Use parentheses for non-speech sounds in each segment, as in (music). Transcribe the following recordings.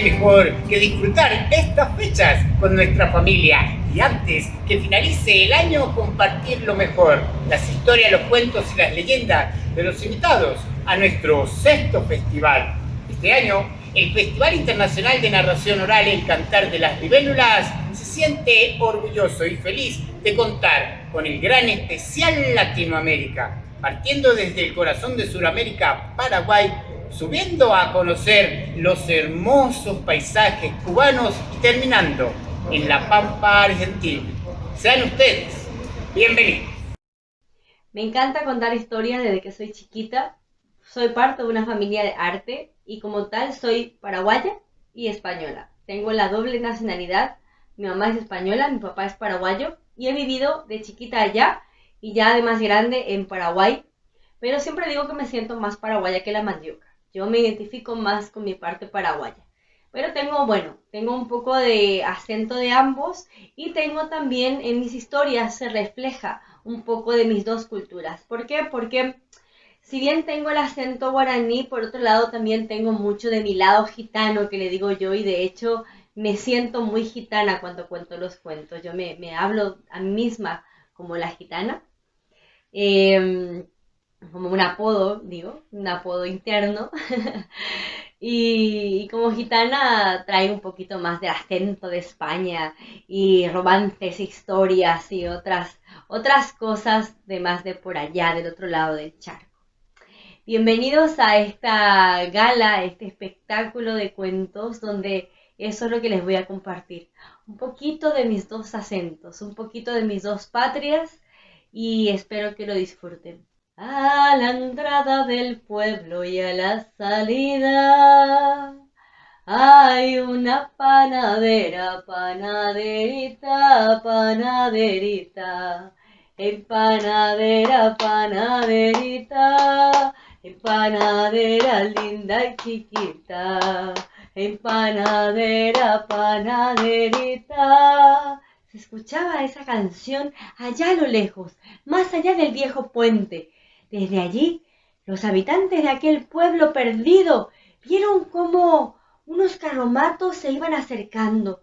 Qué mejor que disfrutar estas fechas con nuestra familia. Y antes que finalice el año, compartir lo mejor, las historias, los cuentos y las leyendas de los invitados a nuestro sexto festival. Este año, el Festival Internacional de Narración Oral El Cantar de las Libélulas se siente orgulloso y feliz de contar con el gran especial Latinoamérica, partiendo desde el corazón de Sudamérica, Paraguay, subiendo a conocer los hermosos paisajes cubanos y terminando en La Pampa, Argentina. Sean ustedes bienvenidos. Me encanta contar historias desde que soy chiquita. Soy parte de una familia de arte y como tal soy paraguaya y española. Tengo la doble nacionalidad. Mi mamá es española, mi papá es paraguayo y he vivido de chiquita allá y ya de más grande en Paraguay. Pero siempre digo que me siento más paraguaya que la mandioca. Yo me identifico más con mi parte paraguaya. Pero tengo, bueno, tengo un poco de acento de ambos y tengo también en mis historias se refleja un poco de mis dos culturas. ¿Por qué? Porque si bien tengo el acento guaraní, por otro lado también tengo mucho de mi lado gitano que le digo yo y de hecho me siento muy gitana cuando cuento los cuentos. Yo me, hablo a mí misma como la gitana. Em, como un apodo, digo, un apodo interno. (laughs) Y, como gitana trae un poquito más de acento de España y romances, historias y otras, otras cosas de más de por allá, del otro lado del charco. Bienvenidos a esta gala, este espectáculo de cuentos donde eso es lo que les voy a compartir. Un poquito de mis dos acentos, un poquito de mis dos patrias y espero que lo disfruten a la entrada del pueblo y a la salida. Hay una panadera, panaderita, panaderita, empanadera, panaderita, empanadera linda y chiquita, empanadera, panaderita. Se escuchaba esa canción allá a lo lejos, más allá del viejo puente, desde allí, los habitantes de aquel pueblo perdido vieron cómo unos carromatos se iban acercando,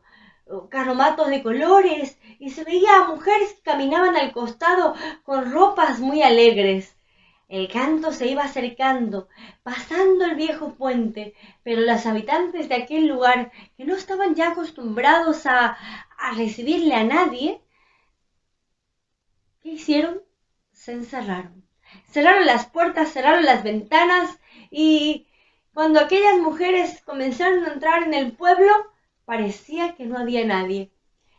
carromatos de colores, y se veía a mujeres que caminaban al costado con ropas muy alegres. El canto se iba acercando, pasando el viejo puente, pero los habitantes de aquel lugar, que no estaban ya acostumbrados a, a recibirle a nadie, ¿qué hicieron? Se encerraron cerraron las puertas, cerraron las ventanas y cuando aquellas mujeres comenzaron a entrar en el pueblo, parecía que no había nadie.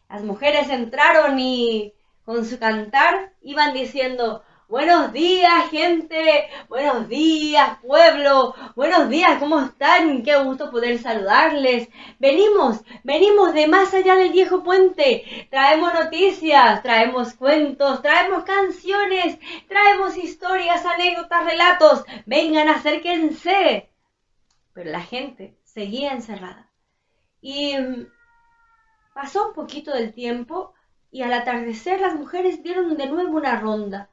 Las mujeres entraron y con su cantar iban diciendo, Buenos días, gente. Buenos días, pueblo. Buenos días, ¿cómo están? Qué gusto poder saludarles. Venimos, venimos de más allá del viejo puente. Traemos noticias, traemos cuentos, traemos canciones, traemos historias, anécdotas, relatos. Vengan, acérquense. Pero la gente seguía encerrada. Y mm, pasó un poquito del tiempo y al atardecer las mujeres dieron de nuevo una ronda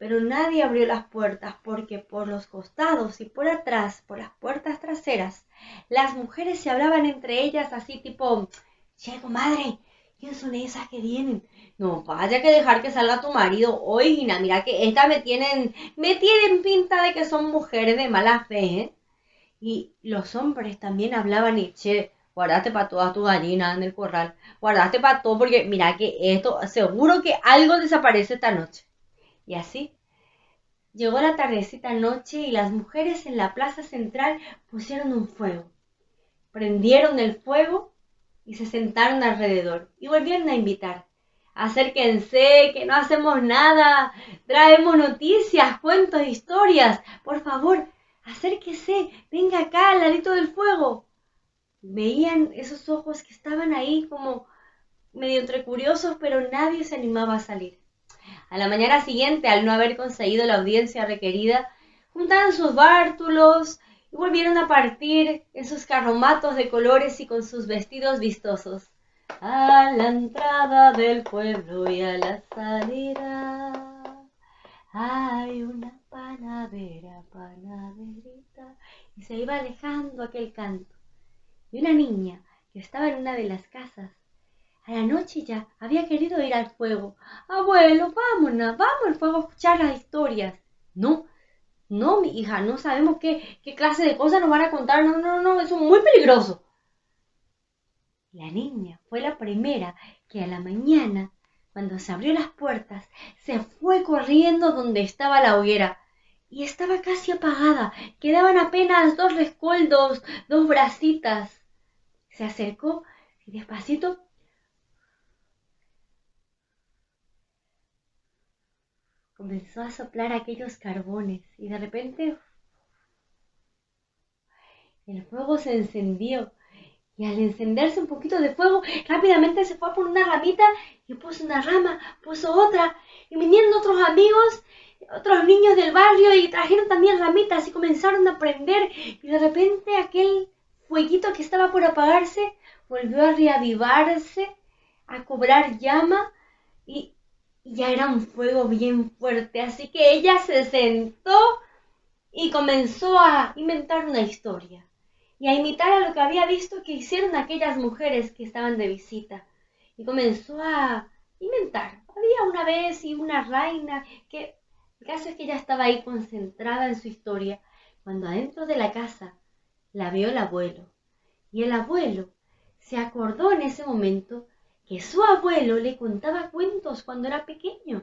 pero nadie abrió las puertas porque por los costados y por atrás, por las puertas traseras, las mujeres se hablaban entre ellas así tipo, che, madre, ¿quién son esas que vienen? No, vaya que dejar que salga tu marido hoy, mira que estas me tienen, me tienen pinta de que son mujeres de mala fe, ¿eh? Y los hombres también hablaban y, che, guardate para todas tus gallinas en el corral, guardate para todo porque mira que esto, seguro que algo desaparece esta noche. Y así llegó la tardecita noche y las mujeres en la plaza central pusieron un fuego. Prendieron el fuego y se sentaron alrededor y volvieron a invitar. Acérquense, que no hacemos nada. Traemos noticias, cuentos, historias. Por favor, acérquese, venga acá al ladito del fuego. Veían esos ojos que estaban ahí como medio entre curiosos, pero nadie se animaba a salir. A la mañana siguiente, al no haber conseguido la audiencia requerida, juntaron sus bártulos y volvieron a partir en sus carromatos de colores y con sus vestidos vistosos. A la entrada del pueblo y a la salida hay una panadera, panaderita. Y se iba alejando aquel canto. y una niña que estaba en una de las casas. A la noche ya había querido ir al fuego. Abuelo, vámonos, vamos al fuego a escuchar las historias. No, no, mi hija, no sabemos qué, qué clase de cosas nos van a contar. No, no, no, eso es muy peligroso. La niña fue la primera que a la mañana, cuando se abrió las puertas, se fue corriendo donde estaba la hoguera y estaba casi apagada. Quedaban apenas dos rescoldos, dos bracitas. Se acercó y despacito comenzó a soplar aquellos carbones y de repente el fuego se encendió y al encenderse un poquito de fuego rápidamente se fue por una ramita y puso una rama, puso otra y vinieron otros amigos otros niños del barrio y trajeron también ramitas y comenzaron a prender y de repente aquel fueguito que estaba por apagarse volvió a reavivarse, a cobrar llama y ya era un fuego bien fuerte, así que ella se sentó y comenzó a inventar una historia y a imitar a lo que había visto que hicieron aquellas mujeres que estaban de visita. Y comenzó a inventar. Había una vez y una reina que el caso es que ella estaba ahí concentrada en su historia cuando adentro de la casa la vio el abuelo. Y el abuelo se acordó en ese momento que su abuelo le contaba cuentos cuando era pequeño.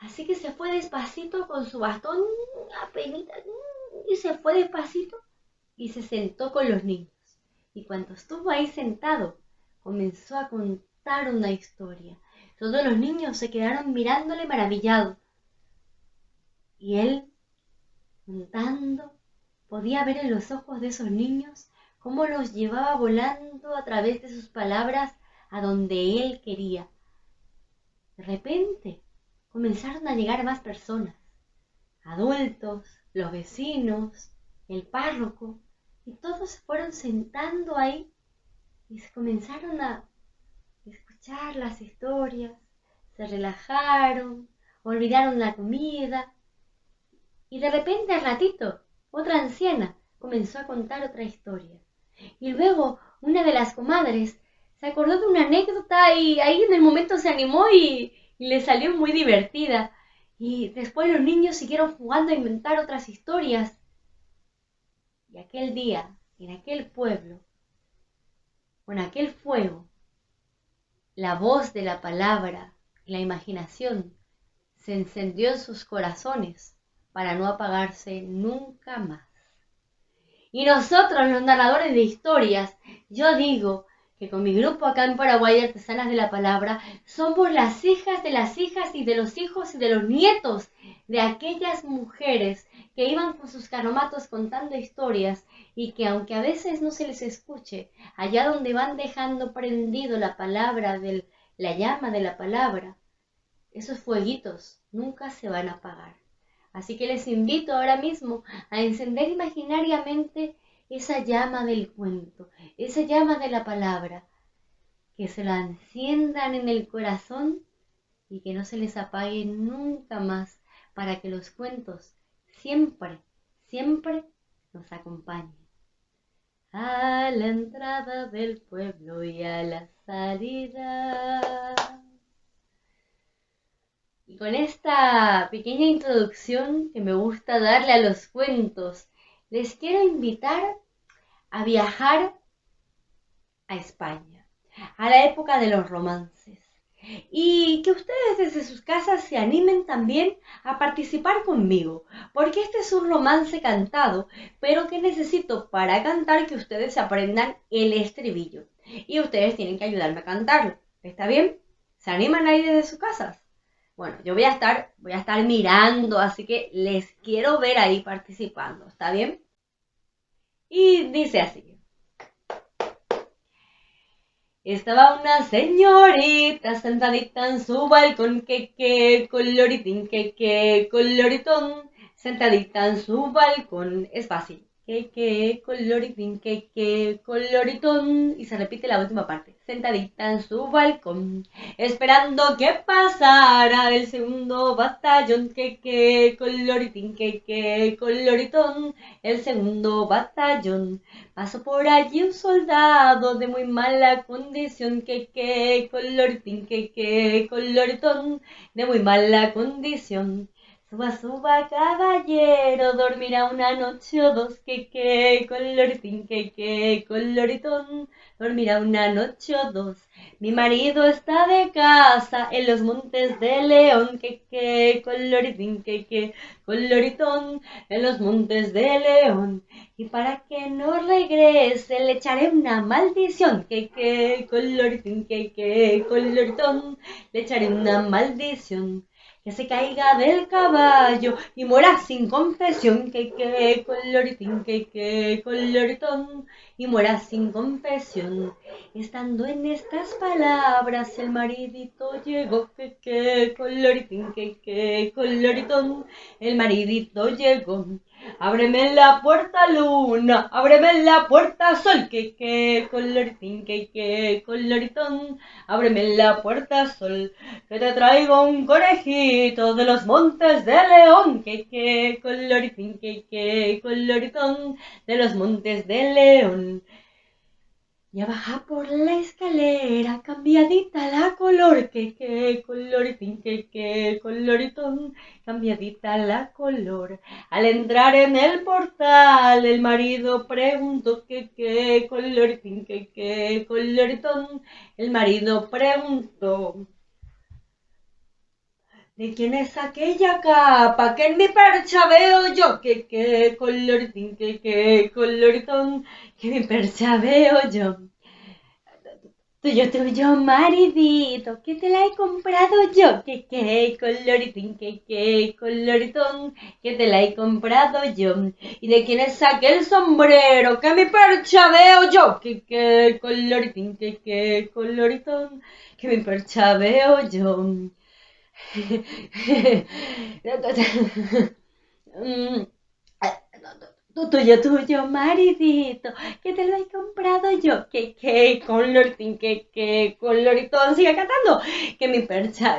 Así que se fue despacito con su bastón apenita y se fue despacito y se sentó con los niños. Y cuando estuvo ahí sentado, comenzó a contar una historia. Todos los niños se quedaron mirándole maravillados y él, contando, podía ver en los ojos de esos niños cómo los llevaba volando a través de sus palabras a donde él quería. De repente comenzaron a llegar más personas, adultos, los vecinos, el párroco, y todos se fueron sentando ahí y se comenzaron a escuchar las historias, se relajaron, olvidaron la comida y de repente al ratito, otra anciana comenzó a contar otra historia. Y luego una de las comadres se acordó de una anécdota y ahí en el momento se animó y, y le salió muy divertida. Y después los niños siguieron jugando a inventar otras historias. Y aquel día, en aquel pueblo, con aquel fuego, la voz de la palabra y la imaginación se encendió en sus corazones para no apagarse nunca más. Y nosotros, los narradores de historias, yo digo que con mi grupo acá en Paraguay de Artesanas de la Palabra, somos las hijas de las hijas y de los hijos y de los nietos de aquellas mujeres que iban con sus caromatos contando historias y que aunque a veces no se les escuche, allá donde van dejando prendido la palabra del, la llama de la palabra, esos fueguitos nunca se van a apagar. Así que les invito ahora mismo a encender imaginariamente esa llama del cuento, esa llama de la palabra, que se la enciendan en el corazón y que no se les apague nunca más para que los cuentos siempre, siempre nos acompañen. A la entrada del pueblo y a la salida. Y con esta pequeña introducción que me gusta darle a los cuentos, les quiero invitar a viajar a España, a la época de los romances. Y que ustedes desde sus casas se animen también a participar conmigo, porque este es un romance cantado, pero que necesito para cantar que ustedes aprendan el estribillo. Y ustedes tienen que ayudarme a cantarlo. ¿Está bien? ¿Se animan ahí desde sus casas? Bueno, yo voy a estar, voy a estar mirando, así que les quiero ver ahí participando, ¿está bien? Y dice así. Estaba una señorita sentadita en su balcón, que que coloritín, que que coloritón, sentadita en su balcón. Es fácil. Que que, coloritín, que que, coloritón. Y se repite la última parte. Sentadita en su balcón, esperando que pasara el segundo batallón, que que, coloritín, que que, coloritón. El segundo batallón. Pasó por allí un soldado de muy mala condición, que que, coloritín, que que, coloritón. De muy mala condición. Suba, suba, caballero, dormirá una noche o dos, que que, coloritín, que que, coloritón, dormirá una noche o dos. Mi marido está de casa en los montes de León, que que, coloritín, que que, coloritón, en los montes de León. Y para que no regrese le echaré una maldición, que que, coloritín, que que, coloritón, le echaré una maldición que se caiga del caballo y muera sin confesión, que que coloritín, que que coloritón, y muera sin confesión. Estando en estas palabras el maridito llegó, que que coloritín, que que coloritón, el maridito llegó. Ábreme la puerta luna, ábreme la puerta sol, que que coloritín, que que coloritón, ábreme la puerta sol, que te traigo un conejito de los montes de León, que que coloritín, que que coloritón, de los montes de León. Ya baja por la escalera, cambiadita la color, que que coloritín, que que coloritón, cambiadita la color. Al entrar en el portal, el marido preguntó que qué coloritín, que qué coloritón. El marido preguntó. ¿De quién es aquella capa que en mi percha veo yo? Que qué coloritín, que qué que mi percha veo yo. Tuyo, tuyo, maridito, que te la he comprado yo, que qué coloritín, que qué que te la he comprado yo. ¿Y de quién es aquel sombrero que mi percha veo yo? Que qué coloritín, que qué que mi percha veo yo. (laughs) Mm, tuyo, tuyo, maridito, que te lo he comprado yo, que, que, que, que, coloritón, sigue cantando, que mi percha,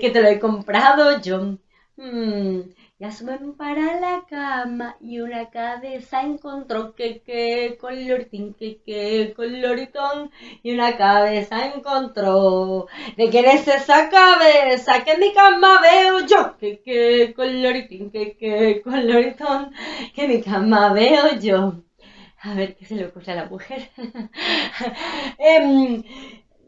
que te lo he comprado yo. Ya suben para la cama y una cabeza encontró que que coloritín, que que coloritón y una cabeza encontró. ¿De quién es esa cabeza que en mi cama veo yo? Que que coloritín, que que coloritón, que en mi cama veo yo. A ver qué se le ocurre a la mujer. (laughs) eh,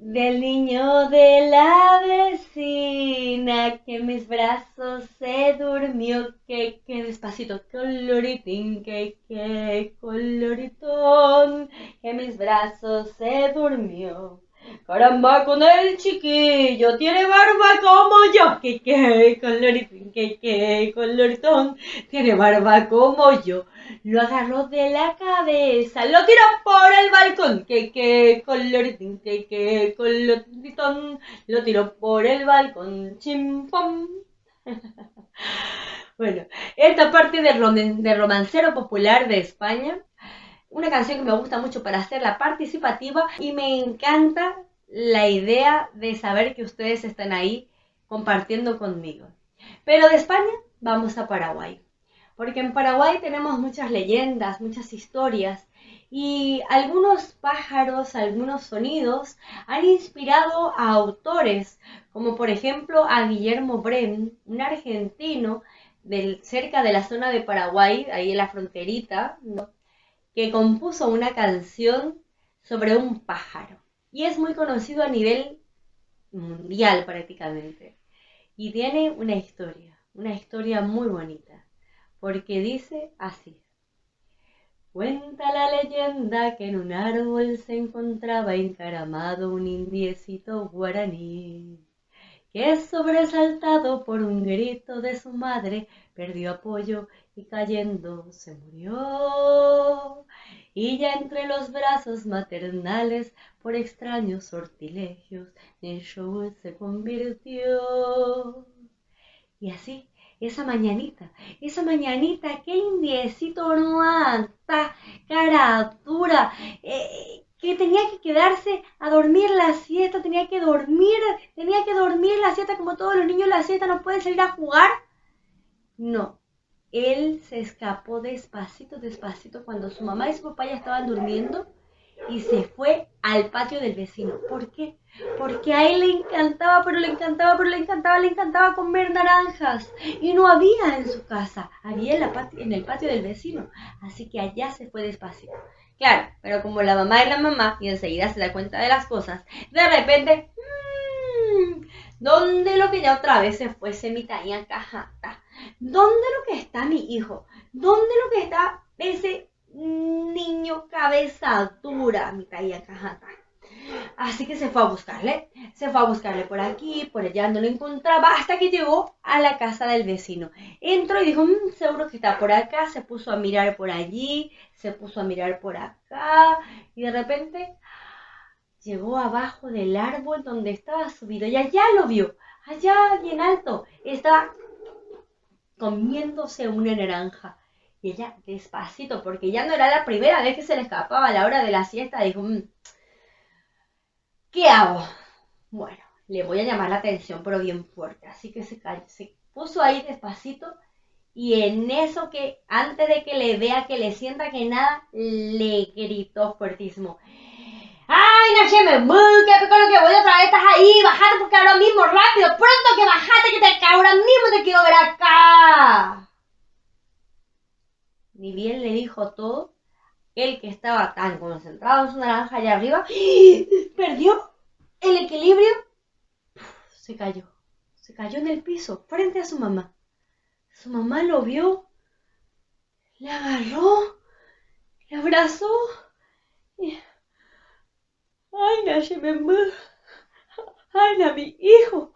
del niño de la vecina que en mis brazos se durmió, que, que despacito, coloritín, que, que coloritón, que en mis brazos se durmió. Caramba con el chiquillo, tiene barba como yo, que, que coloritín, que, que coloritón, tiene barba como yo lo agarró de la cabeza, lo tiró por el balcón, que que coloritín, que que coloritón, lo tiró por el balcón, chimpón. (laughs) bueno, esta parte de, de romancero popular de España, una canción que me gusta mucho para hacerla participativa y me encanta la idea de saber que ustedes están ahí compartiendo conmigo. Pero de España vamos a Paraguay porque en Paraguay tenemos muchas leyendas, muchas historias y algunos pájaros, algunos sonidos han inspirado a autores, como por ejemplo a Guillermo Bren, un argentino cerca de la zona de Paraguay, ahí en la fronterita, que compuso una canción sobre un pájaro. Y es muy conocido a nivel mundial prácticamente. Y tiene una historia, una historia muy bonita porque dice así. Cuenta la leyenda que en un árbol se encontraba encaramado un indiecito guaraní, que sobresaltado por un grito de su madre perdió apoyo y cayendo se murió. Y ya entre los brazos maternales, por extraños sortilegios, show se convirtió. Y así esa mañanita, esa mañanita, qué indiecito no anda, cara dura, eh, que tenía que quedarse a dormir la siesta, tenía que dormir, tenía que dormir la siesta como todos los niños la siesta, no puede salir a jugar. No, él se escapó despacito, despacito cuando su mamá y su papá ya estaban durmiendo y se fue al patio del vecino. ¿Por qué? Porque a él le encantaba, pero le encantaba, pero le encantaba, le encantaba comer naranjas. Y no había en su casa, había en, la en el patio del vecino. Así que allá se fue despacito. Claro, pero como la mamá es la mamá y enseguida se da cuenta de las cosas, de repente, mmm, ¿dónde lo que ya otra vez se fuese mi talla cajata? ¿Dónde lo que está mi hijo? ¿Dónde lo que está ese niño cabeza dura, mi talla cajata? Así que se fue a buscarle, se fue a buscarle por aquí, por allá, no lo encontraba, hasta que llegó a la casa del vecino. Entró y dijo, mm, seguro que está por acá, se puso a mirar por allí, se puso a mirar por acá, y de repente llegó abajo del árbol donde estaba subido, y allá lo vio, allá bien alto, estaba comiéndose una naranja. Y ella despacito, porque ya no era la primera vez que se le escapaba a la hora de la siesta, dijo, mm, ¿Qué hago? Bueno, le voy a llamar la atención, pero bien fuerte. Así que se, se puso ahí despacito y en eso que antes de que le vea, que le sienta que nada, le gritó fuertísimo. ¡Ay, Nacheme! ¡Qué con lo que voy otra vez! ¡Estás ahí! ¡Bajate porque ahora mismo, rápido! ¡Pronto que bajate que te ahora mismo te quiero ver acá! Ni bien le dijo todo, el que estaba tan concentrado en su naranja allá arriba, perdió el equilibrio, se cayó, se cayó en el piso frente a su mamá. Su mamá lo vio, le agarró, le abrazó y... ¡Ay, Nashememú! ¡Ay, na, mi hijo!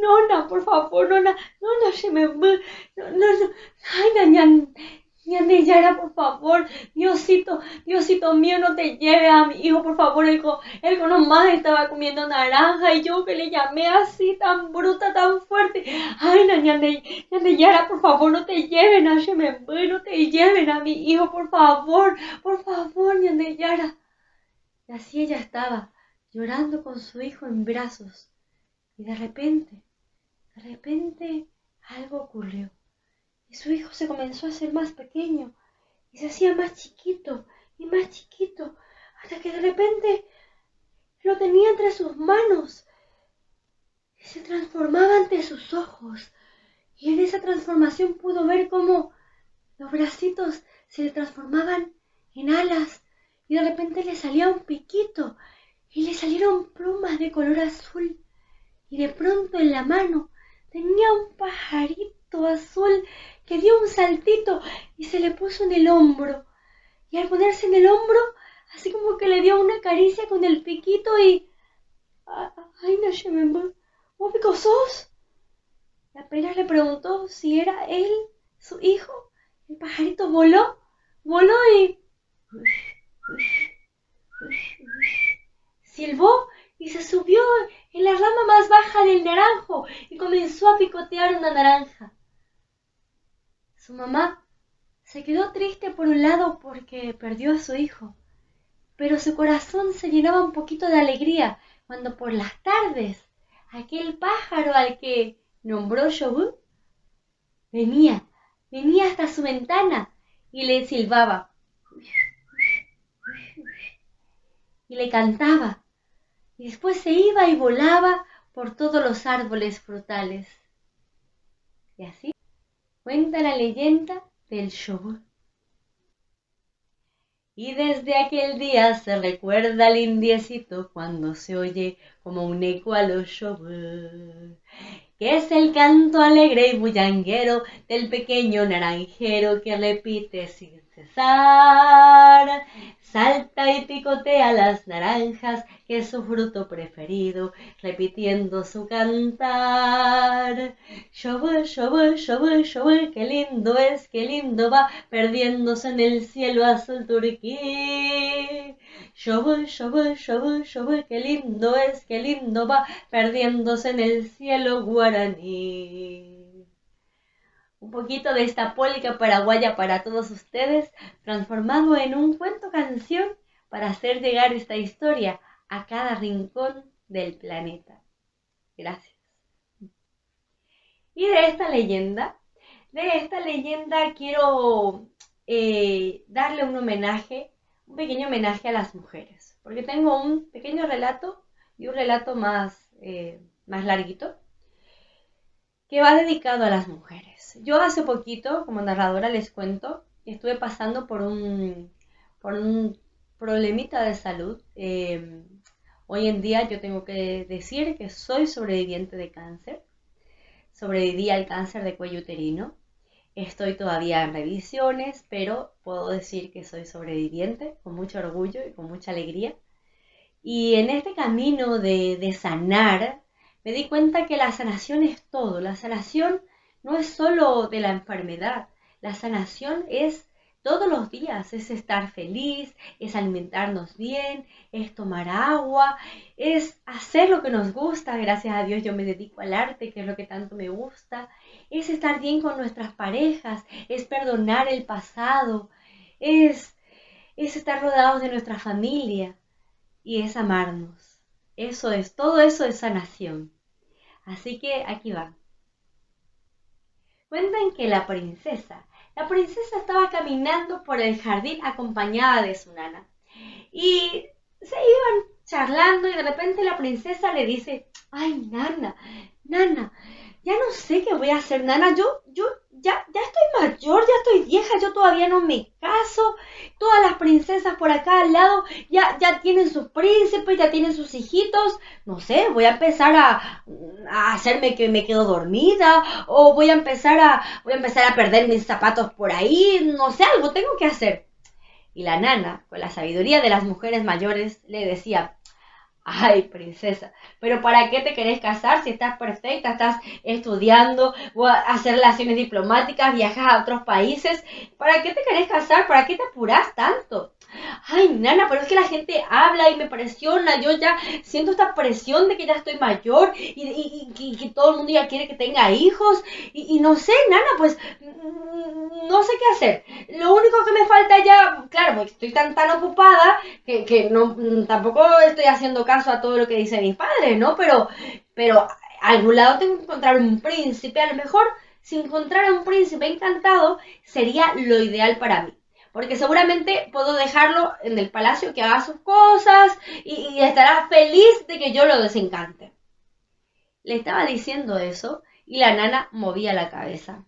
Nona, por favor, nona, nona, no, no, no, ay, na, Yara, por favor, Diosito, Diosito mío, no te lleve a mi hijo, por favor. El, él nomás estaba comiendo naranja y yo que le llamé así, tan bruta, tan fuerte. Ay, Yara, por favor, no te lleven a no te lleven a mi hijo, por favor, por favor, Yara. Y así ella estaba, llorando con su hijo en brazos. Y de repente, de repente, algo ocurrió su hijo se comenzó a hacer más pequeño y se hacía más chiquito y más chiquito hasta que de repente lo tenía entre sus manos y se transformaba ante sus ojos. Y en esa transformación pudo ver cómo los bracitos se le transformaban en alas y de repente le salía un piquito y le salieron plumas de color azul y de pronto en la mano tenía un pajarito azul que dio un saltito y se le puso en el hombro. Y al ponerse en el hombro, así como que le dio una caricia con el piquito y... ¡Ay, no ¿Vos sos? Y apenas le preguntó si era él, su hijo. El pajarito voló, voló y... Silbó y se subió en la rama más baja del naranjo y comenzó a picotear una naranja. Su mamá se quedó triste por un lado porque perdió a su hijo, pero su corazón se llenaba un poquito de alegría cuando por las tardes aquel pájaro al que nombró Shobu venía, venía hasta su ventana y le silbaba y le cantaba y después se iba y volaba por todos los árboles frutales. Y así cuenta la leyenda del show. Y desde aquel día se recuerda al indiecito cuando se oye como un eco a los show, que es el canto alegre y bullanguero del pequeño naranjero que repite sin cesar salta y picotea las naranjas, que es su fruto preferido, repitiendo su cantar. Shobu, shobu, shobu, shobu, qué lindo es, qué lindo va, perdiéndose en el cielo azul turquí. Shobu, shobu, shobu, shobu, qué lindo es, qué lindo va, perdiéndose en el cielo guaraní. Un poquito de esta polca paraguaya para todos ustedes, transformado en un cuento canción para hacer llegar esta historia a cada rincón del planeta. Gracias. Y de esta leyenda, de esta leyenda quiero eh, darle un homenaje, un pequeño homenaje a las mujeres, porque tengo un pequeño relato y un relato más, eh, más larguito que va dedicado a las mujeres. Yo hace poquito, como narradora, les cuento, estuve pasando por un, por un problemita de salud. Eh, hoy en día yo tengo que decir que soy sobreviviente de cáncer. Sobreviví al cáncer de cuello uterino. Estoy todavía en revisiones, pero puedo decir que soy sobreviviente con mucho orgullo y con mucha alegría. Y en este camino de, de sanar, me di cuenta que la sanación es todo. La sanación no es solo de la enfermedad. La sanación es todos los días, es estar feliz, es alimentarnos bien, es tomar agua, es hacer lo que nos gusta. Gracias a Dios yo me dedico al arte, que es lo que tanto me gusta. Es estar bien con nuestras parejas, es perdonar el pasado, es, es estar rodeados de nuestra familia y es amarnos. Eso es, todo eso es sanación. Así que aquí va. Cuentan que la princesa, la princesa estaba caminando por el jardín acompañada de su nana. Y se iban charlando y de repente la princesa le dice, ay, nana, nana, ya no sé qué voy a hacer, nana, yo, yo ya, ya estoy mayor, ya estoy vieja, yo todavía no me caso, todas las princesas por acá al lado ya, ya tienen sus príncipes, ya tienen sus hijitos, no sé, voy a empezar a, a, hacerme que me quedo dormida, o voy a empezar a, voy a empezar a perder mis zapatos por ahí, no sé, algo tengo que hacer. Y la nana, con la sabiduría de las mujeres mayores, le decía, Ay, princesa, pero ¿para qué te querés casar si estás perfecta, estás estudiando, hacer relaciones diplomáticas, viajas a otros países? ¿Para qué te querés casar? ¿Para qué te apurás tanto? Ay, nana, pero es que la gente habla y me presiona, yo ya siento esta presión de que ya estoy mayor y, que todo el mundo ya quiere que tenga hijos y, no sé, nana, pues mm, no sé qué hacer. Lo único que me falta ya, claro, estoy tan tan ocupada que, que no tampoco estoy haciendo caso a todo lo que dicen mis padres, ¿no? Pero, pero a algún lado tengo que encontrar un príncipe, a lo mejor si encontrara un príncipe encantado sería lo ideal para mí porque seguramente puedo dejarlo en el palacio que haga sus cosas y, estará feliz de que yo lo desencante. Le estaba diciendo eso y la nana movía la cabeza.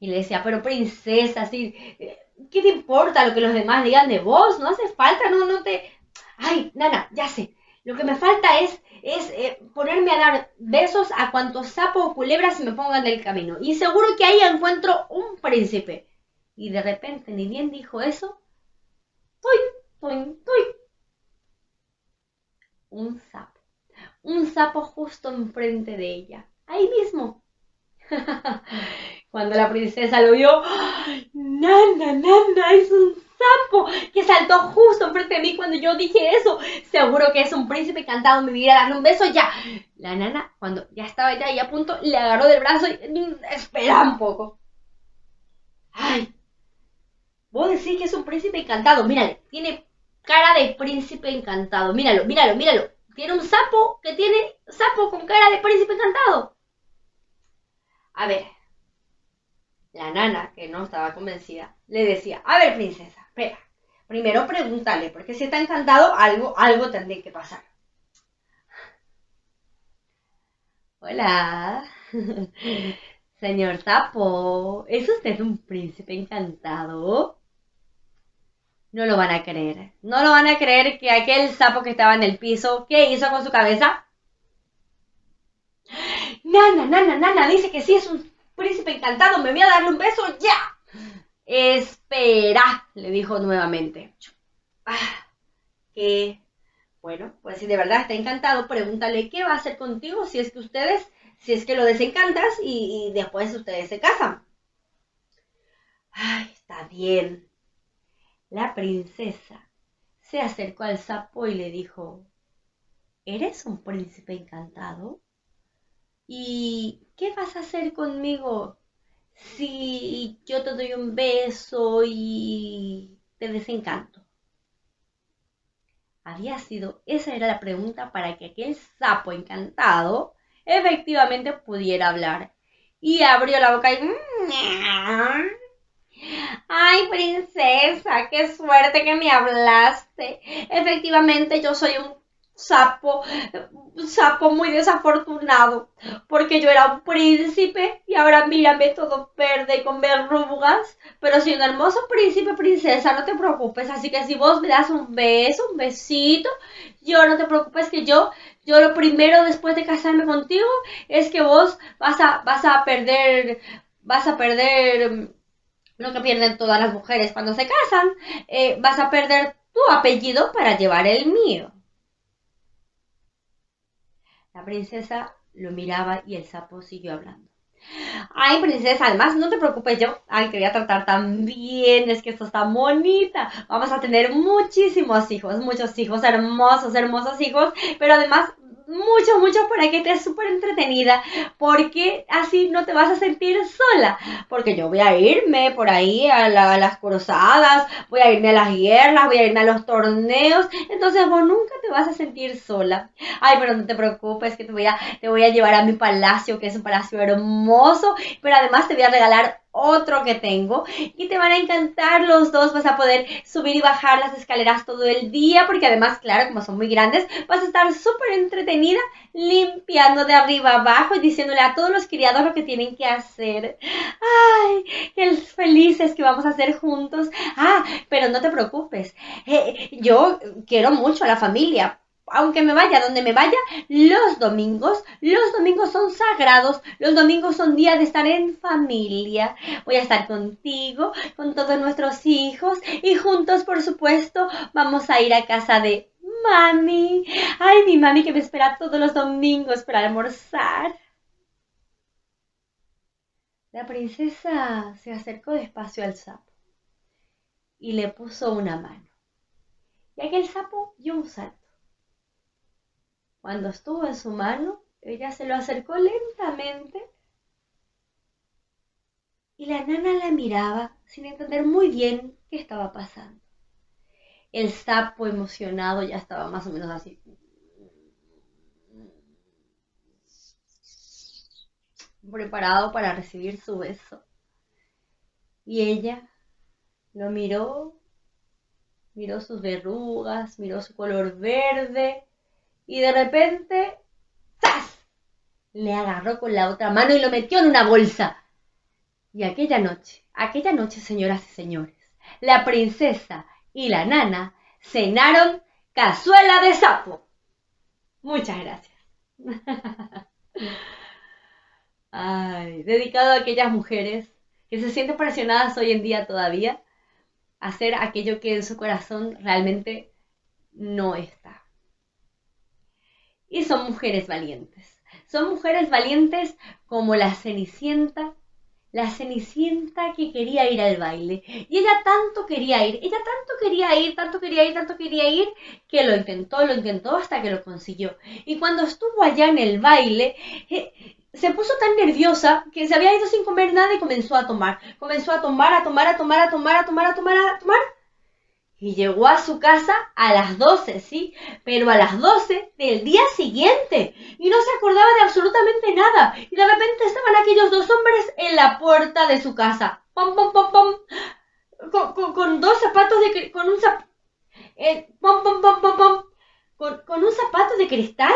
Y le decía, pero princesa, ¿qué te importa lo que los demás digan de vos? No hace falta, no, no te... Ay, nana, ya sé. Lo que me falta es, es eh, ponerme a dar besos a cuantos sapos o culebras se me pongan del camino. Y seguro que ahí encuentro un príncipe. Y de repente, ni bien dijo eso, ¡tuy, tuy, tuy! Un sapo. Un sapo justo enfrente de ella. Ahí mismo. (laughs) Cuando la princesa lo vio, ¡Nana, nana! ¡Es un sapo! Que saltó justo enfrente de mí cuando yo dije eso. Seguro que es un príncipe encantado. Me viene a darle un beso ya. La nana, cuando ya estaba ya a punto, le agarró del brazo y. Mm, espera un poco. ¡Ay! Vos decís que es un príncipe encantado. Mírale, tiene cara de príncipe encantado. Míralo, míralo, míralo. Tiene un sapo que tiene sapo con cara de príncipe encantado. A ver, la nana, que no estaba convencida, le decía, a ver, princesa, espera. Primero pregúntale, porque si está encantado, algo, algo tendría que pasar. Hola. (laughs) Señor sapo, ¿es usted un príncipe encantado? no lo van a creer. No lo van a creer que aquel sapo que estaba en el piso, ¿qué hizo con su cabeza? Nana, nana, nana, dice que sí es un príncipe encantado, me voy a darle un beso ya. Espera, le dijo nuevamente. Ah, que, bueno, pues si de verdad está encantado, pregúntale qué va a hacer contigo si es que ustedes, si es que lo desencantas y, y después ustedes se casan. Ay, está bien, la princesa se acercó al sapo y le dijo, ¿Eres un príncipe encantado? ¿Y qué vas a hacer conmigo si yo te doy un beso y te desencanto? Había sido, esa era la pregunta para que aquel sapo encantado efectivamente pudiera hablar. Y abrió la boca y... Ay, princesa, qué suerte que me hablaste. Efectivamente, yo soy un sapo, un sapo muy desafortunado, porque yo era un príncipe y ahora mírame todo verde con verrugas, pero soy un hermoso príncipe, princesa, no te preocupes, así que si vos me das un beso, un besito, yo no te preocupes que yo, yo lo primero después de casarme contigo es que vos vas a, vas a perder, vas a perder lo que pierden todas las mujeres cuando se casan, eh, vas a perder tu apellido para llevar el mío. La princesa lo miraba y el sapo siguió hablando. Ay, princesa, además no te preocupes yo. Ay, te voy a tratar tan bien, es que esto está bonita. Vamos a tener muchísimos hijos, muchos hijos, hermosos, hermosos hijos, pero además mucho, mucho para que estés súper entretenida, porque así no te vas a sentir sola, porque yo voy a irme por ahí a, las cruzadas, voy a irme a las guerras, voy a irme a los torneos, entonces vos nunca te vas a sentir sola. Ay, pero no te preocupes, que te voy a, te voy a llevar a mi palacio, que es un palacio hermoso, pero además te voy a regalar otro que tengo y te van a encantar los dos, vas a poder subir y bajar las escaleras todo el día porque además, claro, como son muy grandes, vas a estar súper entretenida limpiando de arriba abajo y diciéndole a todos los criados lo que tienen que hacer. Ay, qué felices que vamos a hacer juntos. Ah, pero no te preocupes, eh, yo quiero mucho a la familia, aunque me vaya donde me vaya, los domingos, los domingos son sagrados, los domingos son días de estar en familia. Voy a estar contigo, con todos nuestros hijos y juntos, por supuesto, vamos a ir a casa de mami. Ay, mi mami que me espera todos los domingos para almorzar. La princesa se acercó despacio al sapo y le puso una mano. Y aquel sapo dio un salto cuando estuvo en su mano, ella se lo acercó lentamente y la nana la miraba sin entender muy bien qué estaba pasando. El sapo emocionado ya estaba más o menos así. preparado para recibir su beso. Y ella lo miró, miró sus verrugas, miró su color verde y de repente, ¡zas! Le agarró con la otra mano y lo metió en una bolsa. Y aquella noche, aquella noche, señoras y señores, la princesa y la nana cenaron cazuela de sapo. Muchas gracias. (laughs) Ay, dedicado a aquellas mujeres que se sienten presionadas hoy en día todavía a hacer aquello que en su corazón realmente no está y son mujeres valientes. Son mujeres valientes como la Cenicienta, la Cenicienta que quería ir al baile. Y ella tanto quería ir, ella tanto quería ir, tanto quería ir, tanto quería ir, que lo intentó, lo intentó hasta que lo consiguió. Y cuando estuvo allá en el baile, eh, se puso tan nerviosa que se había ido sin comer nada y comenzó a tomar. Comenzó a tomar, a tomar, a tomar, a tomar, a tomar, a tomar, a tomar y llegó a su casa a las 12, ¿sí? Pero a las 12 del día siguiente. Y no se acordaba de absolutamente nada. Y de repente estaban aquellos dos hombres en la puerta de su casa. ¡Pom, pom, pom, pom! Con, con, dos zapatos de... con un zap... Eh, ¡Pom, pom, pom, pom, pom! Con, un zapato de cristal,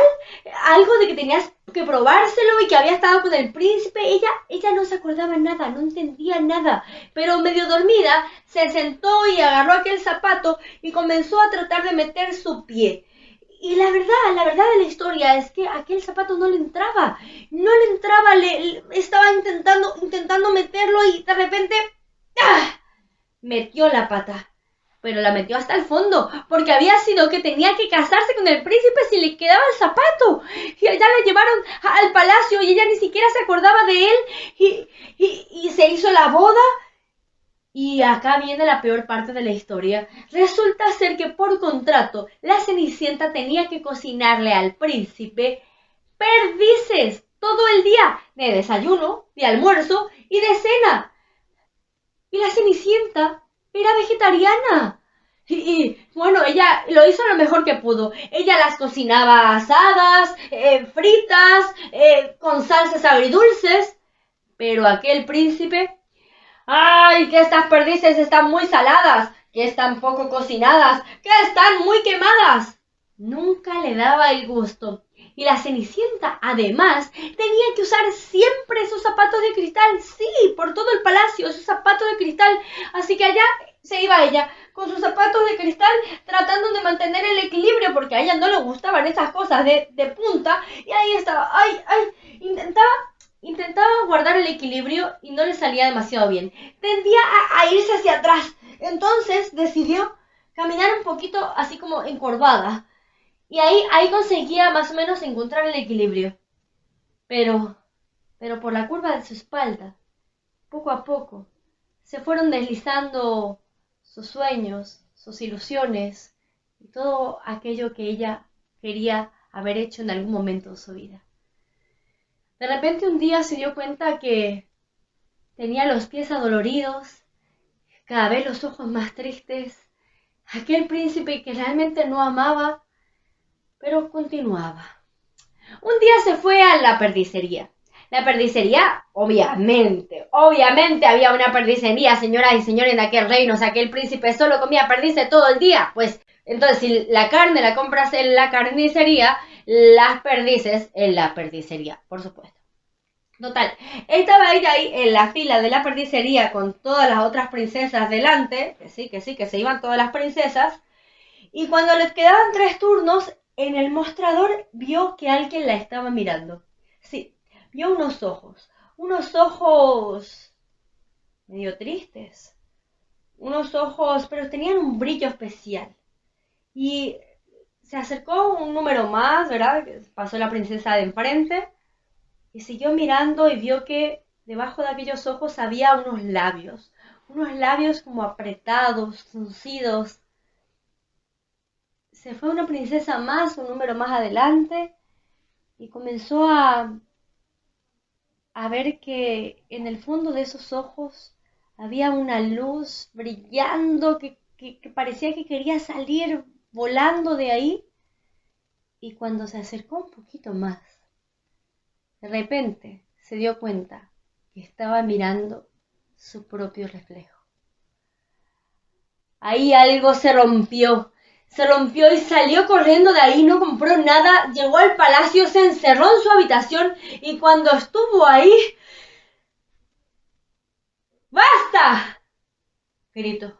algo de que tenías que probárselo y que había estado con el príncipe. Ella, ella no se acordaba nada, no entendía nada, pero medio dormida se sentó y agarró aquel zapato y comenzó a tratar de meter su pie. Y la verdad, la verdad de la historia es que aquel zapato no le entraba, no le entraba, le, estaba intentando, intentando meterlo y de repente ¡ah! metió la pata pero la metió hasta el fondo, porque había sido que tenía que casarse con el príncipe si le quedaba el zapato. Y ya la llevaron al palacio y ella ni siquiera se acordaba de él y, y se hizo la boda. Y acá viene la peor parte de la historia. Resulta ser que por contrato la Cenicienta tenía que cocinarle al príncipe perdices todo el día, de desayuno, de almuerzo y de cena. Y la Cenicienta era vegetariana. Y, bueno, ella lo hizo lo mejor que pudo. Ella las cocinaba asadas, eh, fritas, eh, con salsas agridulces. Pero aquel príncipe... ¡Ay, que estas perdices están muy saladas! ¡Que están poco cocinadas! ¡Que están muy quemadas! Nunca le daba el gusto. Y la Cenicienta, además, tenía que usar siempre sus zapatos de cristal. Sí, por todo el palacio, sus zapatos de cristal. Así que allá se iba ella con sus zapatos de cristal tratando de mantener el equilibrio porque a ella no le gustaban esas cosas de, punta y ahí estaba, ay, ay, intentaba, intentaba guardar el equilibrio y no le salía demasiado bien. Tendía a, irse hacia atrás, entonces decidió caminar un poquito así como encorvada y ahí, ahí conseguía más o menos encontrar el equilibrio. Pero, pero por la curva de su espalda, poco a poco, se fueron deslizando sus sueños, sus ilusiones y todo aquello que ella quería haber hecho en algún momento de su vida. De repente un día se dio cuenta que tenía los pies adoloridos, cada vez los ojos más tristes, aquel príncipe que realmente no amaba, pero continuaba. Un día se fue a la perdicería la perdicería, obviamente, obviamente había una perdicería, señoras y señores, en aquel reino, o sea, que el príncipe solo comía perdices todo el día. Pues, entonces, si la carne la compras en la carnicería, las perdices en la perdicería, por supuesto. Total, estaba ella ahí en la fila de la perdicería con todas las otras princesas delante, que sí, que sí, que se iban todas las princesas, y cuando les quedaban tres turnos, en el mostrador vio que alguien la estaba mirando. Sí, vio unos ojos, unos ojos medio tristes, unos ojos, pero tenían un brillo especial. Y se acercó un número más, ¿verdad? Pasó la princesa de enfrente y siguió mirando y vio que debajo de aquellos ojos había unos labios, unos labios como apretados, fruncidos. Se fue una princesa más, un número más adelante, y comenzó a a ver que en el fondo de esos ojos había una luz brillando que, parecía que quería salir volando de ahí. Y cuando se acercó un poquito más, de repente se dio cuenta que estaba mirando su propio reflejo. Ahí algo se rompió se rompió y salió corriendo de ahí, no compró nada, llegó al palacio, se encerró en su habitación y cuando estuvo ahí... ¡Basta! gritó.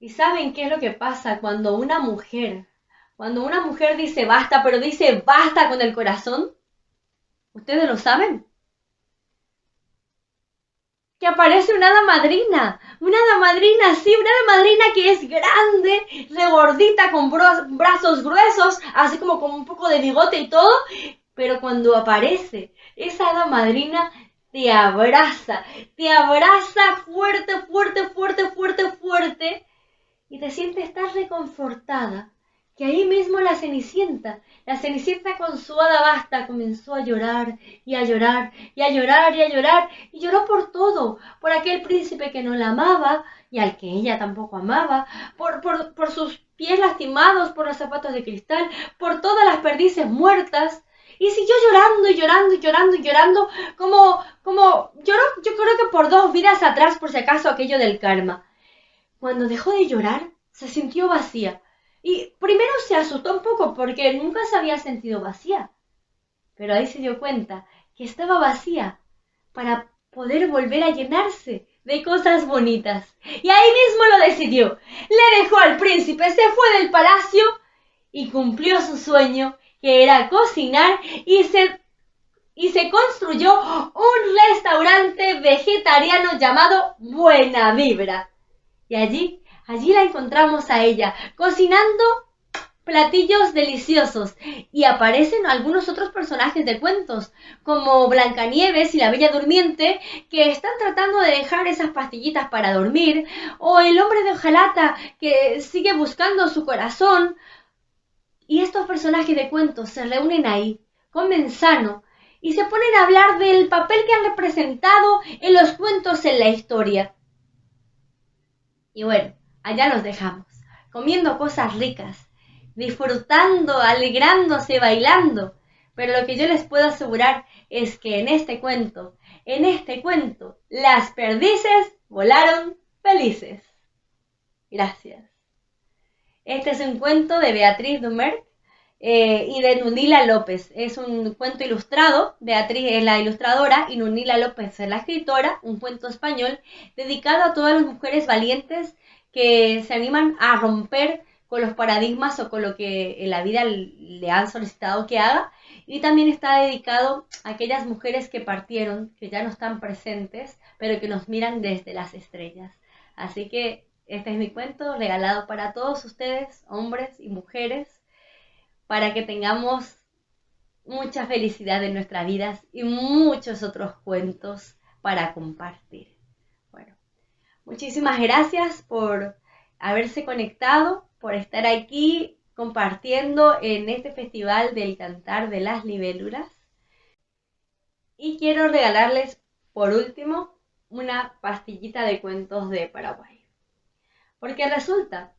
¿Y saben qué es lo que pasa cuando una mujer, cuando una mujer dice basta, pero dice basta con el corazón? ¿Ustedes lo saben? Que aparece una hada madrina. Una hada madrina, sí, una hada madrina que es grande, regordita, con brazos gruesos, así como con un poco de bigote y todo. Pero cuando aparece esa hada madrina, te abraza, te abraza fuerte, fuerte, fuerte, fuerte, fuerte. Y te sientes tan reconfortada que ahí mismo la Cenicienta, la Cenicienta con su hada basta comenzó a llorar y a llorar y a llorar y a llorar y lloró por todo, por aquel príncipe que no la amaba y al que ella tampoco amaba, por, por, por sus pies lastimados, por los zapatos de cristal, por todas las perdices muertas. Y siguió llorando y llorando y llorando y llorando, como, como, lloró, yo creo que por dos vidas atrás, por si acaso, aquello del karma. Cuando dejó de llorar, se sintió vacía y primero se asustó un poco porque nunca se había sentido vacía. Pero ahí se dio cuenta que estaba vacía para poder volver a llenarse de cosas bonitas. Y ahí mismo lo decidió. Le dejó al príncipe, se fue del palacio y cumplió su sueño, que era cocinar y se, y se construyó un restaurante vegetariano llamado Buena Vibra. Y allí Allí la encontramos a ella, cocinando platillos deliciosos y aparecen algunos otros personajes de cuentos, como Blancanieves y la Bella Durmiente, que están tratando de dejar esas pastillitas para dormir, o el hombre de hojalata que sigue buscando su corazón. Y estos personajes de cuentos se reúnen ahí, comen sano y se ponen a hablar del papel que han representado en los cuentos en la historia. Y bueno, allá los dejamos, comiendo cosas ricas, disfrutando, alegrándose, bailando. Pero lo que yo les puedo asegurar es que en este cuento, en este cuento, las perdices volaron felices. Gracias. Este es un cuento de Beatriz Dumert eh, y de Nunila López. Es un cuento ilustrado, Beatriz es la ilustradora y Nunila López es la escritora, un cuento español dedicado a todas las mujeres valientes que se animan a romper con los paradigmas o con lo que en la vida le han solicitado que haga. Y también está dedicado a aquellas mujeres que partieron, que ya no están presentes, pero que nos miran desde las estrellas. Así que este es mi cuento regalado para todos ustedes, hombres y mujeres, para que tengamos mucha felicidad en nuestras vidas y muchos otros cuentos para compartir. Bueno, muchísimas gracias por haberse conectado, por estar aquí compartiendo en este festival del cantar de las libélulas. Y quiero regalarles por último una pastillita de cuentos de Paraguay. Porque resulta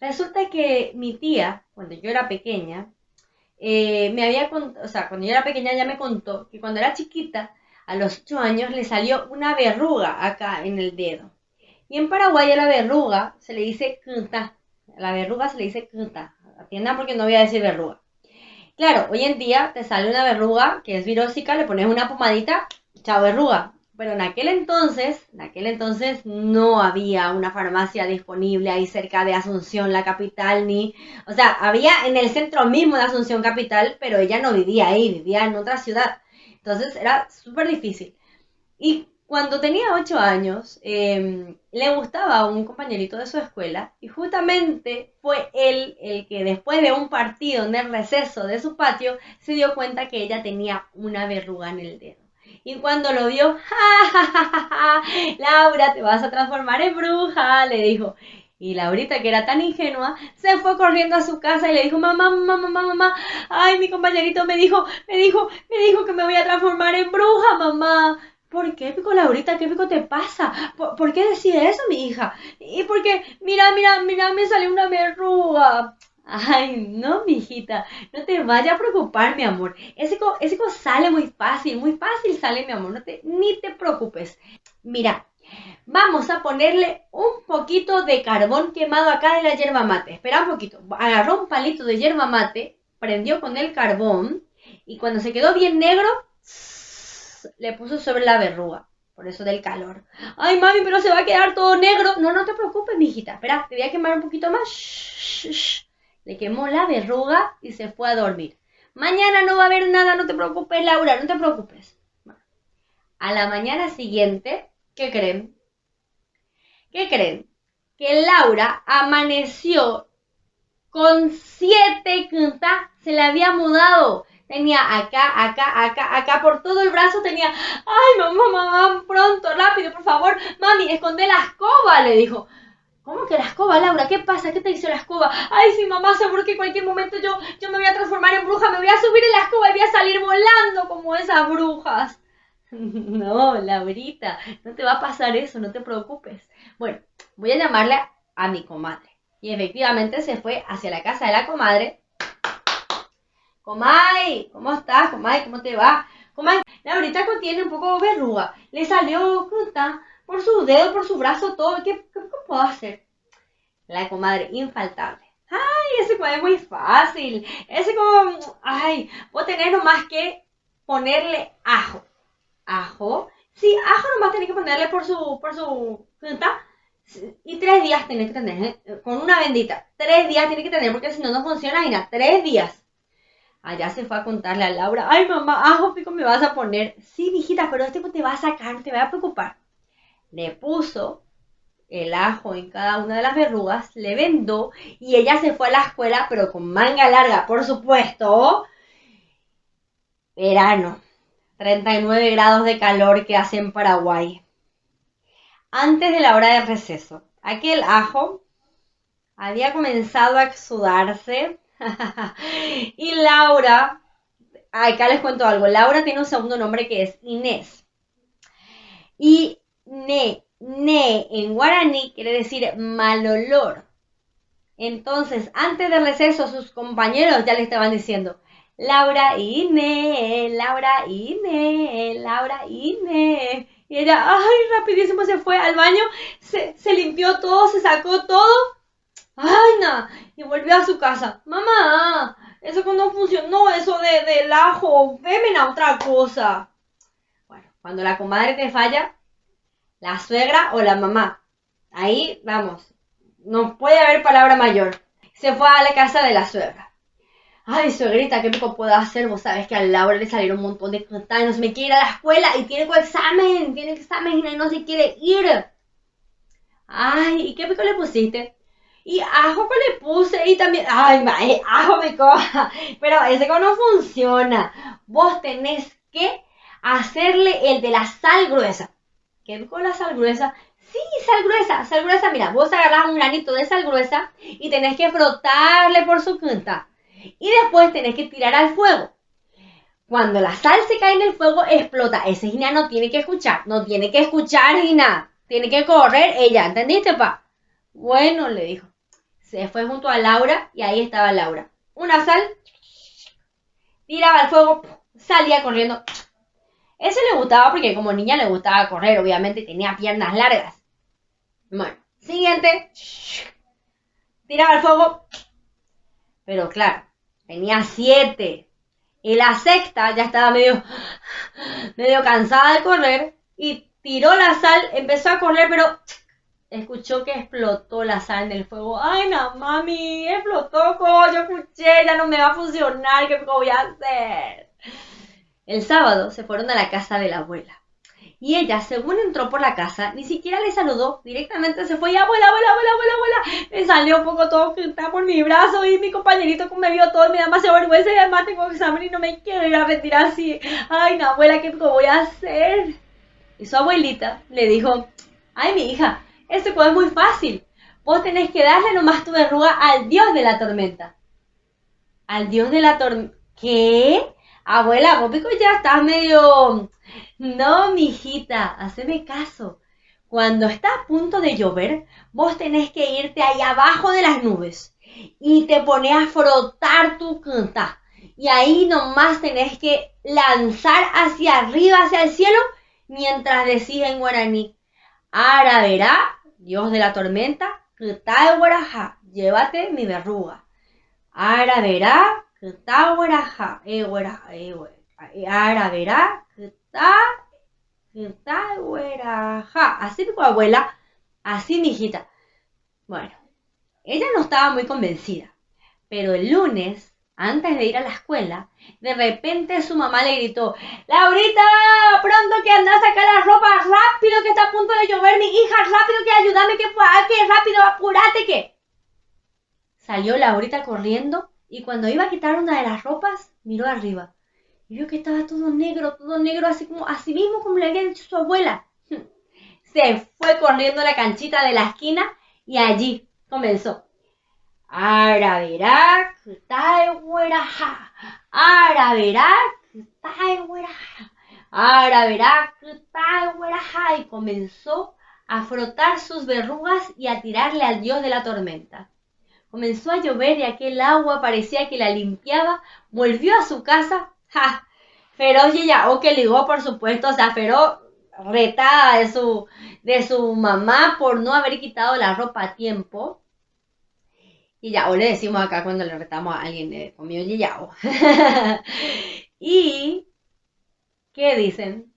Resulta que mi tía, cuando yo era pequeña, eh, me había contado, o sea, cuando yo era pequeña ya me contó que cuando era chiquita, a los 8 años, le salió una verruga acá en el dedo. Y en Paraguay a la verruga se le dice cunta. A la verruga se le dice cunta. Atiendan porque no voy a decir verruga. Claro, hoy en día te sale una verruga que es virósica, le pones una pomadita, chao verruga. Pero en aquel entonces, en aquel entonces no había una farmacia disponible ahí cerca de Asunción, la capital, ni, o sea, había en el centro mismo de Asunción capital, pero ella no vivía ahí, vivía en otra ciudad. Entonces era súper difícil. Y cuando tenía ocho años, em, le gustaba a un compañerito de su escuela y justamente fue él el que después de un partido en el receso de su patio se dio cuenta que ella tenía una verruga en el dedo. Y cuando lo vio, ¡Ja, Laura, te vas a transformar en bruja, le dijo. Y Laurita, que era tan ingenua, se fue corriendo a su casa y le dijo, mamá, mamá, mamá, mamá, ay, mi compañerito me dijo, me dijo, me dijo que me voy a transformar en bruja, mamá. ¿Por qué, Pico Laurita? ¿Qué pico te pasa? ¿Por, qué decide eso, mi hija? Y porque, mira, mira, mira, me salió una verruga. Ay, no, mijita, no te vayas a preocupar, mi amor. Ese, ese sale muy fácil, muy fácil sale, mi amor. No te, ni te preocupes. Mira, vamos a ponerle un poquito de carbón quemado acá de la yerba mate. Espera un poquito. Agarró un palito de yerba mate, prendió con el carbón y cuando se quedó bien negro, le puso sobre la verruga. Por eso del calor. Ay, mami, pero se va a quedar todo negro. No, no te preocupes, mijita. Espera, te voy a quemar un poquito más. Le quemó la verruga y se fue a dormir. Mañana no va a haber nada, no te preocupes, Laura, no te preocupes. a la mañana siguiente, ¿qué creen? ¿Qué creen? Que Laura amaneció con siete quintas, se le había mudado. Tenía acá, acá, acá, acá, por todo el brazo tenía, ay, mamá, mamá, pronto, rápido, por favor, mami, esconde la escoba, le dijo. ¿Cómo que la escoba, Laura? ¿Qué pasa? ¿Qué te hizo la escoba? Ay, sí, mamá, seguro que en cualquier momento yo, yo me voy a transformar en bruja, me voy a subir en la escoba y voy a salir volando como esas brujas. (laughs) No, Laurita, no te va a pasar eso, no te preocupes. Bueno, voy a llamarle a mi comadre. Y efectivamente se fue hacia la casa de la comadre. Comay, ¿cómo estás? Comay, ¿cómo te va? Comay, Laurita tiene un poco de verruga. Le salió fruta por su dedo, por su brazo, todo. ¿Qué, puedo hacer? La comadre, infaltable. Ay, ese es muy fácil. Ese como, ay, puedo tener nomás que ponerle ajo. Ajo. Sí, ajo nomás tiene que ponerle por su, por su punta. Y tres días tiene que tener, ¿eh? con una bendita. Tres días tiene que tener, porque si no, no funciona, nada. Tres días. Allá se fue a contarle a Laura, ay mamá, ajo pico me vas a poner. Sí, hijita, pero este te va a sacar, te va a preocupar le puso el ajo en cada una de las verrugas, le vendó y ella se fue a la escuela, pero con manga larga, por supuesto. Verano, 39 grados de calor que hace en Paraguay. Antes de la hora de receso, aquel ajo había comenzado a exudarse (laughs) y Laura acá les cuento algo. Laura tiene un segundo nombre que es Inés. Y ne, ne en guaraní quiere decir mal olor. Entonces, antes del receso, sus compañeros ya le estaban diciendo, Laura Inés, Laura Inés, Laura Inés. Y ella, ay, rapidísimo se fue al baño, se, se limpió todo, se sacó todo. Ay, no. Y volvió a su casa. Mamá, eso no funcionó, eso de, del ajo, veme a otra cosa. Bueno, cuando la comadre te falla, la suegra o la mamá. Ahí, vamos, no puede haber palabra mayor. Se fue a la casa de la suegra. Ay, suegrita, ¿qué poco puedo hacer? Vos sabes que a Laura le salieron un montón de no me quiere ir a la escuela y tiene examen, tiene examen y no se quiere ir. Ay, ¿y qué pico le pusiste? Y ajo que le puse y también, ay, eh, ajo me coja. (laughs) Pero ese no funciona. Vos tenés que hacerle el de la sal gruesa. ¿Qué con la sal gruesa? Sí, sal gruesa, sal gruesa. Mira, vos agarrás un granito de sal gruesa y tenés que frotarle por su punta y después tenés que tirar al fuego. Cuando la sal se cae en el fuego, explota. Ese Gina no tiene que escuchar, no tiene que escuchar Gina. Tiene que correr ella, ¿entendiste, pa? Bueno, le dijo. Se fue junto a Laura y ahí estaba Laura. Una sal, tiraba al fuego, salía corriendo. Ese le gustaba porque como niña le gustaba correr, obviamente tenía piernas largas. Bueno, siguiente. Tiraba al fuego. Pero claro, Tenía siete. Y la sexta ya estaba medio, medio cansada de correr y tiró la sal, empezó a correr, pero escuchó que explotó la sal en el fuego. Ay, no, mami, explotó, yo escuché, ya no me va a funcionar, ¿qué voy a hacer? El sábado se fueron a la casa de la abuela. Y ella, según entró por la casa, ni siquiera le saludó, directamente se fue y abuela, abuela, abuela, abuela, abuela. Me salió un poco todo está por mi brazo y mi compañerito me vio todo me da más vergüenza y además tengo examen y no me quiero ir a retirar así. Ay, no, abuela, ¿qué voy a hacer? Y su abuelita le dijo, ay, mi hija, este juego es muy fácil. Vos tenés que darle nomás tu verruga al dios de la tormenta. Al dios de la tormenta. ¿Qué? Abuela, vos pico ya estás medio no, mijita, haceme caso. Cuando está a punto de llover, vos tenés que irte ahí abajo de las nubes y te pones a frotar tu canta. Y ahí nomás tenés que lanzar hacia arriba, hacia el cielo, mientras decís en guaraní, Ara verá, Dios de la tormenta, tal guaraja, llévate mi verruga. Ara verá, tal guaraja, eh, guaraja, eh, Ara verá, Así mi abuela, así mi hijita. Bueno, ella no estaba muy convencida, pero el lunes, antes de ir a la escuela, de repente su mamá le gritó, Laurita, pronto que anda a sacar la ropa, rápido que está a punto de llover, mi hija, rápido que ayúdame, que, que rápido, apúrate que. Salió Laurita corriendo y cuando iba a quitar una de las ropas, miró arriba y vio que estaba todo negro, todo negro, así como, así mismo como le había dicho su abuela. (laughs) Se fue corriendo a la canchita de la esquina y allí comenzó. Ahora verá que está. Ahora verá que está Ahora verá que está Y comenzó a frotar sus verrugas y a tirarle al dios de la tormenta. Comenzó a llover y aquel agua parecía que la limpiaba. Volvió a su casa Ja, Feroz ya, o que ligó, por supuesto, o sea, Feroz retada de su, de su mamá por no haber quitado la ropa a tiempo. Y ya, o le decimos acá cuando le retamos a alguien de comió yao. (laughs) y, ¿qué dicen?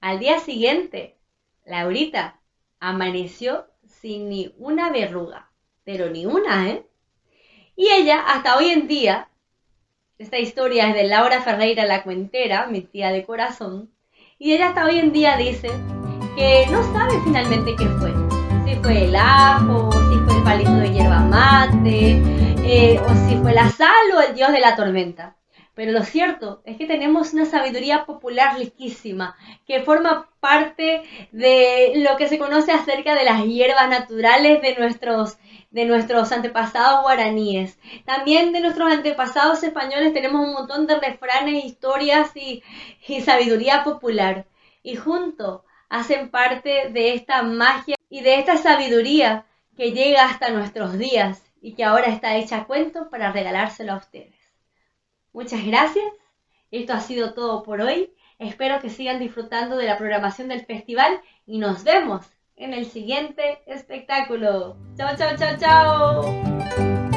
Al día siguiente, Laurita amaneció sin ni una verruga, pero ni una, ¿eh? Y ella, hasta hoy en día, esta historia es de Laura Ferreira la Cuentera, mi tía de corazón, y ella hasta hoy en día dice que no sabe finalmente qué fue. Si fue el ajo, si fue el palito de hierba mate, eh, o si fue la sal o el dios de la tormenta. Pero lo cierto es que tenemos una sabiduría popular riquísima que forma parte de lo que se conoce acerca de las hierbas naturales de nuestros de nuestros antepasados guaraníes. También de nuestros antepasados españoles tenemos un montón de refranes, historias y, sabiduría popular. Y juntos hacen parte de esta magia y de esta sabiduría que llega hasta nuestros días y que ahora está hecha a cuento para regalárselo a ustedes. Muchas gracias. Esto ha sido todo por hoy. Espero que sigan disfrutando de la programación del festival y nos vemos en el siguiente espectáculo. Chao, chao, chao, chao.